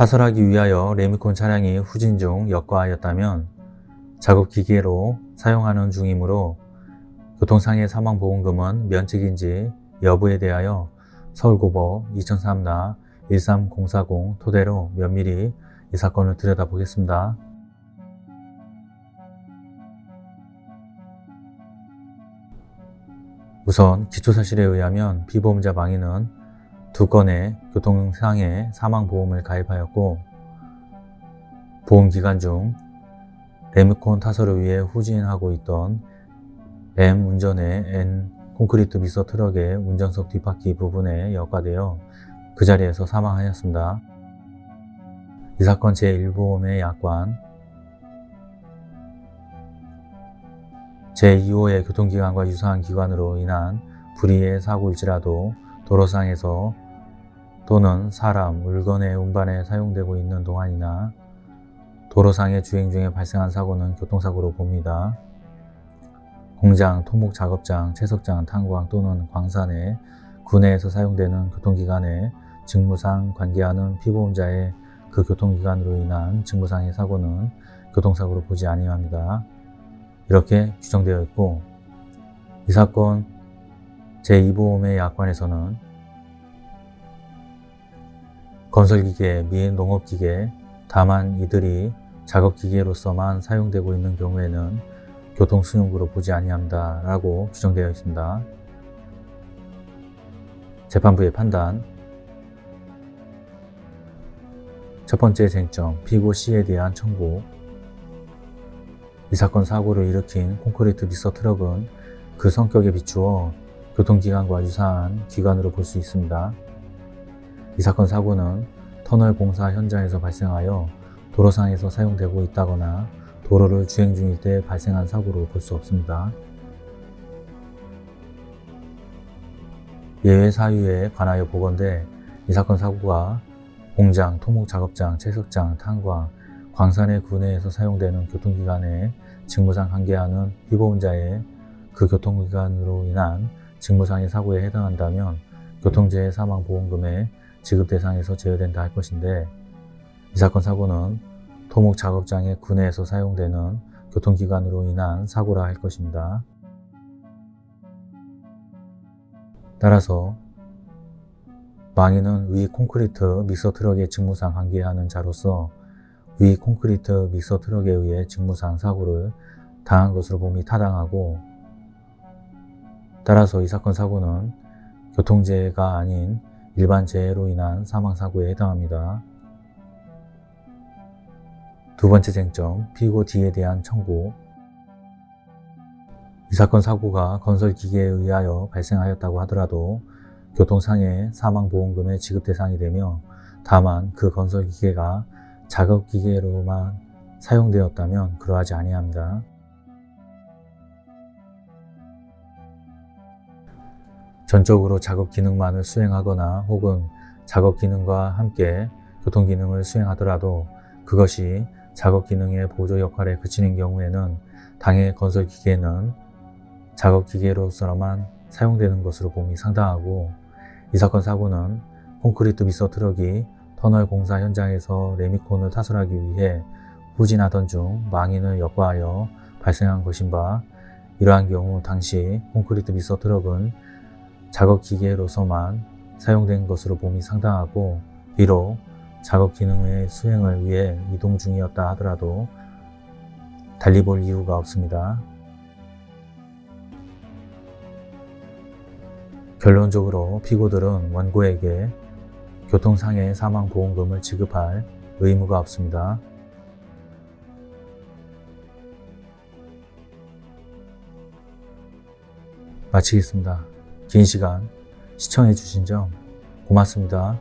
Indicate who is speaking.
Speaker 1: 파설하기 위하여 레미콘 차량이 후진 중 역과하였다면 작업기계로 사용하는 중이므로 교통상해 사망보험금은 면책인지 여부에 대하여 서울고법 2003나 13040 토대로 면밀히 이 사건을 들여다보겠습니다. 우선 기초사실에 의하면 피보험자 망인은 두 건의 교통상해 사망보험을 가입하였고 보험기간 중 레미콘 타설을위해 후진하고 있던 M 운전의 N 콘크리트 미서 트럭의 운전석 뒷바퀴 부분에 역과되어 그 자리에서 사망하였습니다. 이 사건 제1보험의 약관 제2호의 교통기관과 유사한 기관으로 인한 불의의 사고일지라도 도로상에서 돈는 사람, 물건의 운반에 사용되고 있는 동안이나 도로상의 주행 중에 발생한 사고는 교통사고로 봅니다. 공장, 토목 작업장, 채석장, 탄광 또는 광산에 군내에서 사용되는 교통기관에 직무상 관계하는 피보험자의 그 교통기관으로 인한 직무상의 사고는 교통사고로 보지 아니합니다. 이렇게 규정되어 있고 이 사건 제2보험의 약관에서는 건설기계 및 농업기계 다만 이들이 작업기계로서만 사용되고 있는 경우에는 교통수용구로 보지 아니한다 라고 규정되어 있습니다. 재판부의 판단 첫 번째 쟁점 피고 C에 대한 청구 이 사건 사고를 일으킨 콘크리트 믹서 트럭은 그 성격에 비추어 교통기관과 유사한 기관으로 볼 수 있습니다. 이 사건 사고는 터널 공사 현장에서 발생하여 도로상에서 사용되고 있다거나 도로를 주행 중일 때 발생한 사고로 볼 수 없습니다. 예외 사유에 관하여 보건대 이 사건 사고가 공장, 토목작업장, 채석장, 탄광, 광산의 구내에서 사용되는 교통기관에 직무상 관계하는 피보험자의 그 교통기관으로 인한 직무상의 사고에 해당한다면 교통재해 사망보험금의 지급 대상에서 제외된다 할 것인데 이 사건 사고는 토목 작업장의 군내에서 사용되는 교통기관으로 인한 사고라 할 것입니다. 따라서 망인은 위 콘크리트 믹서 트럭의 직무상 관계하는 자로서 위 콘크리트 믹서 트럭에 의해 직무상 사고를 당한 것으로 봄이 타당하고 따라서 이 사건 사고는 교통재해가 아닌 일반 재해로 인한 사망사고에 해당합니다. 두 번째 쟁점, 피고 D에 대한 청구 이 사건 사고가 건설기계에 의하여 발생하였다고 하더라도 교통상해 사망보험금의 지급 대상이 되며 다만 그 건설기계가 작업기계로만 사용되었다면 그러하지 아니합니다. 전적으로 작업 기능만을 수행하거나 혹은 작업 기능과 함께 교통 기능을 수행하더라도 그것이 작업 기능의 보조 역할에 그치는 경우에는 당해 건설 기계는 작업 기계로서만 사용되는 것으로 봄이 상당하고 이 사건 사고는 콘크리트 미서 트럭이 터널 공사 현장에서 레미콘을 타설하기 위해 후진하던 중 망인을 역과하여 발생한 것인 바 이러한 경우 당시 콘크리트 미서 트럭은 작업기계로서만 사용된 것으로 봄이 상당하고 비록 작업 기능의 수행을 위해 이동 중이었다 하더라도 달리 볼 이유가 없습니다. 결론적으로 피고들은 원고에게 교통상해 사망보험금을 지급할 의무가 없습니다. 마치겠습니다. 긴 시간 시청해 주신 점 고맙습니다.